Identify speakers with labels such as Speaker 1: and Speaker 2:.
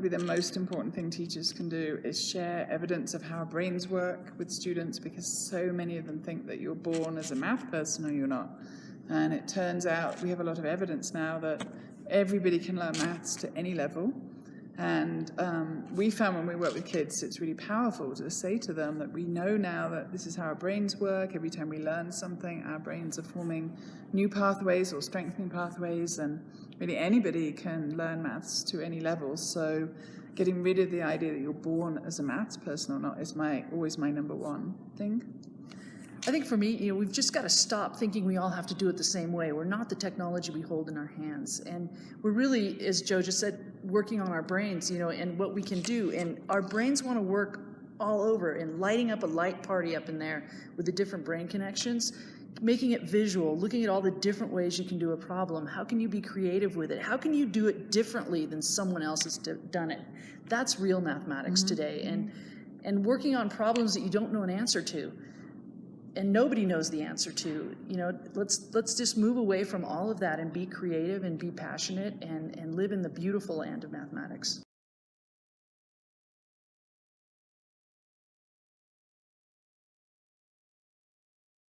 Speaker 1: probably the most important thing teachers can do is share evidence of how brains work with students because so many of them think that you're born as a math person or you're not. And it turns out we have a lot of evidence now that everybody can learn maths to any level. And um, we found when we work with kids, it's really powerful to say to them that we know now that this is how our brains work. Every time we learn something, our brains are forming new pathways or strengthening pathways, and really anybody can learn maths to any level. So getting rid of the idea that you're born as a maths person or not is my always my number one thing.
Speaker 2: I think for me, you know, we've just got to stop thinking we all have to do it the same way. We're not the technology we hold in our hands. And we're really, as Joe just said, working on our brains, you know, and what we can do. And our brains want to work all over and lighting up a light party up in there with the different brain connections, making it visual, looking at all the different ways you can do a problem. How can you be creative with it? How can you do it differently than someone else has done it? That's real mathematics mm -hmm. today. And, and working on problems that you don't know an answer to and nobody knows the answer to. You know, let's let's just move away from all of that and be creative and be passionate and, and live in the beautiful land of mathematics.